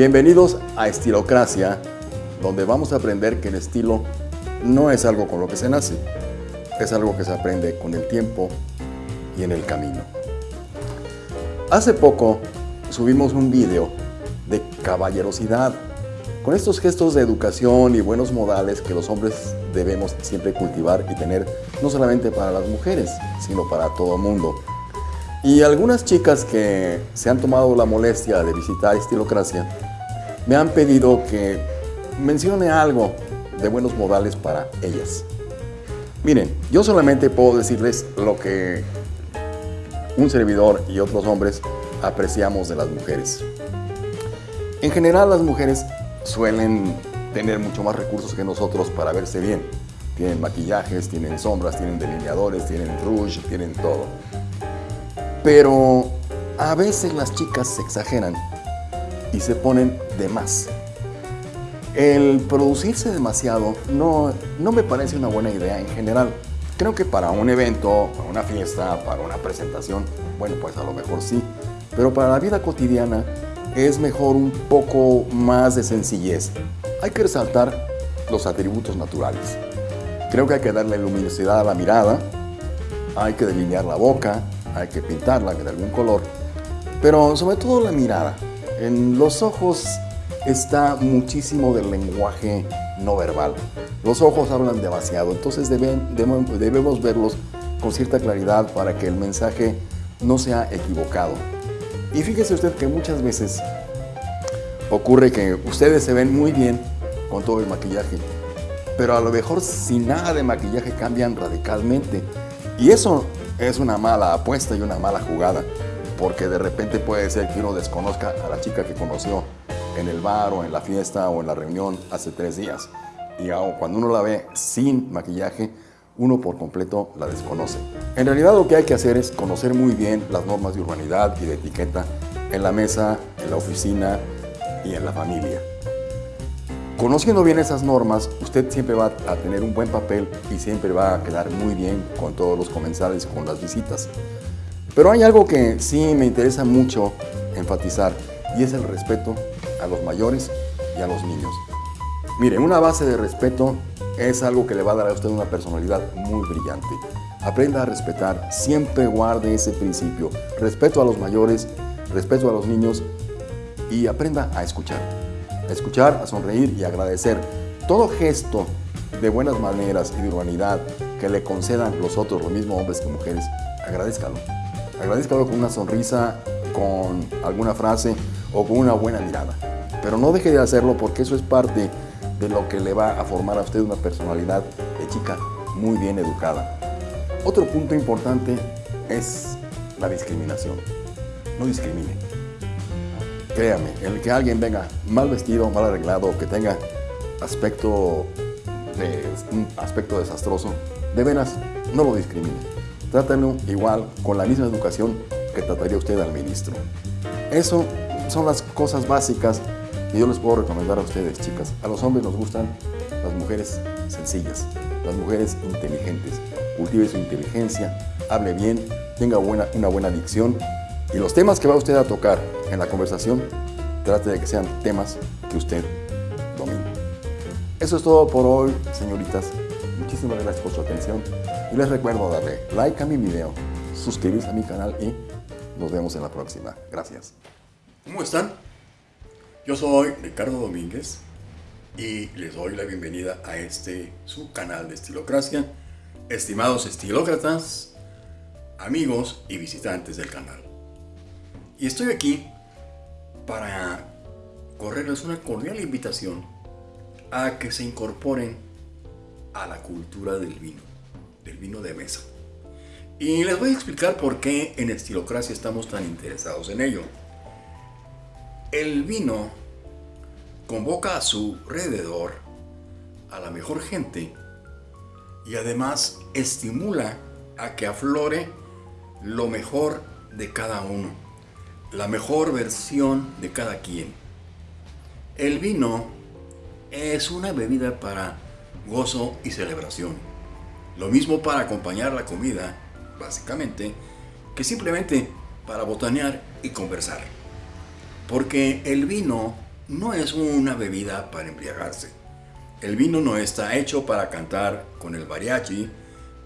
Bienvenidos a Estilocracia, donde vamos a aprender que el estilo no es algo con lo que se nace, es algo que se aprende con el tiempo y en el camino. Hace poco subimos un video de caballerosidad, con estos gestos de educación y buenos modales que los hombres debemos siempre cultivar y tener, no solamente para las mujeres, sino para todo el mundo. Y algunas chicas que se han tomado la molestia de visitar Estilocracia me han pedido que mencione algo de buenos modales para ellas. Miren, yo solamente puedo decirles lo que un servidor y otros hombres apreciamos de las mujeres. En general las mujeres suelen tener mucho más recursos que nosotros para verse bien. Tienen maquillajes, tienen sombras, tienen delineadores, tienen rouge, tienen todo. Pero a veces las chicas se exageran y se ponen de más. El producirse demasiado no, no me parece una buena idea en general. Creo que para un evento, para una fiesta, para una presentación, bueno, pues a lo mejor sí. Pero para la vida cotidiana es mejor un poco más de sencillez. Hay que resaltar los atributos naturales. Creo que hay que darle luminosidad a la mirada, hay que delinear la boca, hay que pintarla de algún color, pero sobre todo la mirada. En los ojos está muchísimo del lenguaje no verbal. Los ojos hablan demasiado, entonces debemos verlos con cierta claridad para que el mensaje no sea equivocado. Y fíjese usted que muchas veces ocurre que ustedes se ven muy bien con todo el maquillaje, pero a lo mejor sin nada de maquillaje cambian radicalmente. Y eso es una mala apuesta y una mala jugada, porque de repente puede ser que uno desconozca a la chica que conoció en el bar o en la fiesta o en la reunión hace tres días. Y cuando uno la ve sin maquillaje, uno por completo la desconoce. En realidad lo que hay que hacer es conocer muy bien las normas de urbanidad y de etiqueta en la mesa, en la oficina y en la familia. Conociendo bien esas normas, usted siempre va a tener un buen papel y siempre va a quedar muy bien con todos los comensales, con las visitas. Pero hay algo que sí me interesa mucho enfatizar y es el respeto a los mayores y a los niños. Mire, una base de respeto es algo que le va a dar a usted una personalidad muy brillante. Aprenda a respetar, siempre guarde ese principio. Respeto a los mayores, respeto a los niños y aprenda a escuchar a escuchar, a sonreír y agradecer. Todo gesto de buenas maneras y de humanidad que le concedan los otros, los mismos hombres que mujeres, agradezcalo. Agradezcalo con una sonrisa, con alguna frase o con una buena mirada. Pero no deje de hacerlo porque eso es parte de lo que le va a formar a usted una personalidad de chica muy bien educada. Otro punto importante es la discriminación. No discrimine. Créame, el que alguien venga mal vestido, mal arreglado, que tenga aspecto, un aspecto desastroso, de veras, no lo discrimine. Trátalo igual, con la misma educación que trataría usted al ministro. Eso son las cosas básicas que yo les puedo recomendar a ustedes, chicas. A los hombres nos gustan las mujeres sencillas, las mujeres inteligentes. Cultive su inteligencia, hable bien, tenga buena, una buena dicción y los temas que va usted a tocar en la conversación, trate de que sean temas que usted domine. Eso es todo por hoy, señoritas. Muchísimas gracias por su atención. Y les recuerdo darle like a mi video, suscribirse a mi canal y nos vemos en la próxima. Gracias. ¿Cómo están? Yo soy Ricardo Domínguez y les doy la bienvenida a este su canal de Estilocracia. Estimados estilócratas, amigos y visitantes del canal. Y estoy aquí para correrles una cordial invitación a que se incorporen a la cultura del vino, del vino de mesa. Y les voy a explicar por qué en Estilocracia estamos tan interesados en ello. El vino convoca a su alrededor a la mejor gente y además estimula a que aflore lo mejor de cada uno la mejor versión de cada quien. El vino es una bebida para gozo y celebración. Lo mismo para acompañar la comida, básicamente, que simplemente para botanear y conversar. Porque el vino no es una bebida para embriagarse. El vino no está hecho para cantar con el mariachi,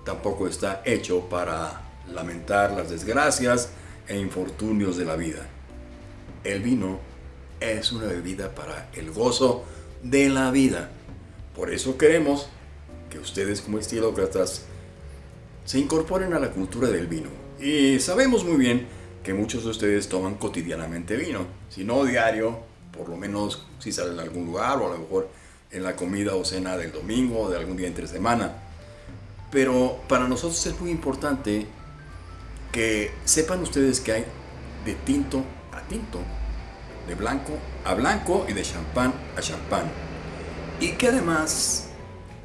tampoco está hecho para lamentar las desgracias e infortunios de la vida. El vino es una bebida para el gozo de la vida. Por eso queremos que ustedes como estilócratas se incorporen a la cultura del vino. Y sabemos muy bien que muchos de ustedes toman cotidianamente vino, si no diario, por lo menos si salen a algún lugar o a lo mejor en la comida o cena del domingo o de algún día entre semana. Pero para nosotros es muy importante que sepan ustedes que hay de tinto a tinto, de blanco a blanco y de champán a champán. Y que además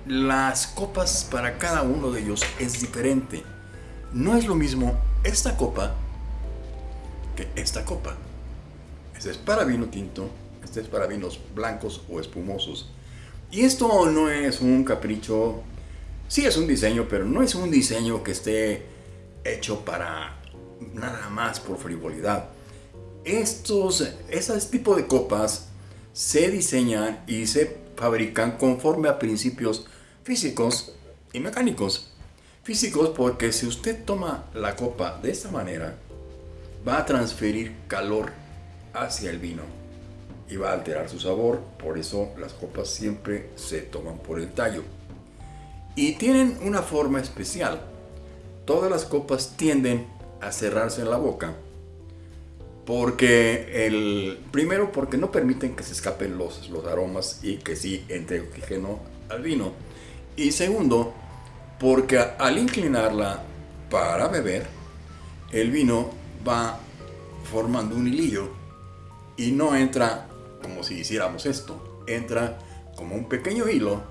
las copas para cada uno de ellos es diferente. No es lo mismo esta copa que esta copa. Este es para vino tinto, este es para vinos blancos o espumosos. Y esto no es un capricho, sí es un diseño, pero no es un diseño que esté hecho para nada más por frivolidad. Estos, ese tipo de copas se diseñan y se fabrican conforme a principios físicos y mecánicos. Físicos porque si usted toma la copa de esta manera, va a transferir calor hacia el vino y va a alterar su sabor. Por eso las copas siempre se toman por el tallo. Y tienen una forma especial. Todas las copas tienden a cerrarse en la boca. Porque el primero porque no permiten que se escapen los, los aromas y que sí entre oxígeno al vino. Y segundo, porque al inclinarla para beber, el vino va formando un hilillo y no entra como si hiciéramos esto, entra como un pequeño hilo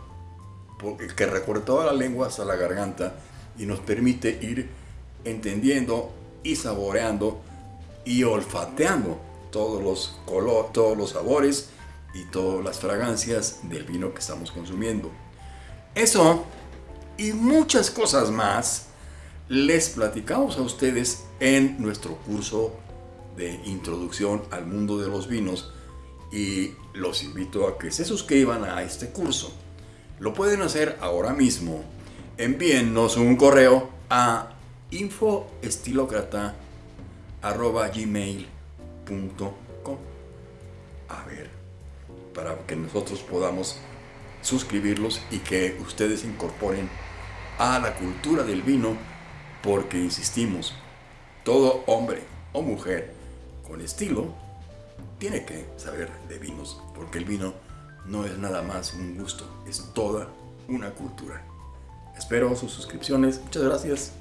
que recorre toda la lengua hasta la garganta y nos permite ir entendiendo y saboreando y olfateando todos los colores, todos los sabores y todas las fragancias del vino que estamos consumiendo. Eso y muchas cosas más les platicamos a ustedes en nuestro curso de introducción al mundo de los vinos y los invito a que se suscriban a este curso. Lo pueden hacer ahora mismo. Envíennos un correo a infoestilocrata.gmail.com A ver, para que nosotros podamos suscribirlos y que ustedes incorporen a la cultura del vino porque insistimos, todo hombre o mujer con estilo tiene que saber de vinos porque el vino no es nada más un gusto, es toda una cultura. Espero sus suscripciones, muchas gracias.